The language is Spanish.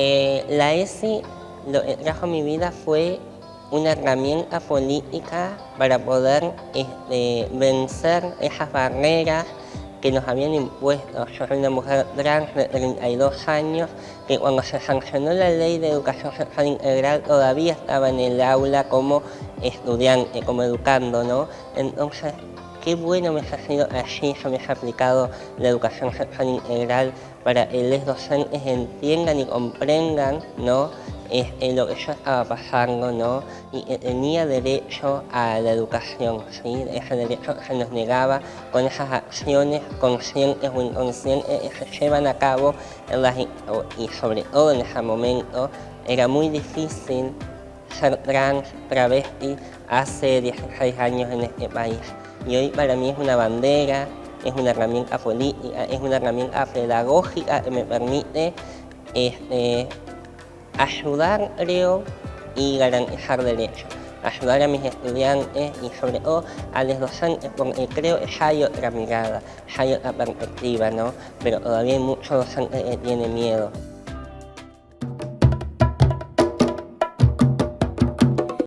Eh, la ESI lo que trajo a mi vida fue una herramienta política para poder este, vencer esas barreras que nos habían impuesto. Yo soy una mujer trans de 32 años que cuando se sancionó la ley de educación sexual integral todavía estaba en el aula como estudiante, como educando, ¿no? Entonces, qué bueno me ha sido allí, se me ha aplicado la educación sexual integral para que los docentes entiendan y comprendan, ¿no? Este, lo que yo estaba pasando, ¿no? Y que tenía derecho a la educación, ¿sí? Ese derecho se nos negaba con esas acciones conscientes o inconscientes que se llevan a cabo en las, y sobre todo en ese momento era muy difícil ser trans, travesti, hace 16 años en este país. Y hoy para mí es una bandera, es una herramienta política, es una herramienta pedagógica que me permite este, ayudar, creo, y garantizar derechos. Ayudar a mis estudiantes y sobre todo a los docentes, porque creo que hay otra mirada, hay otra perspectiva, ¿no? Pero todavía hay muchos docentes que tienen miedo.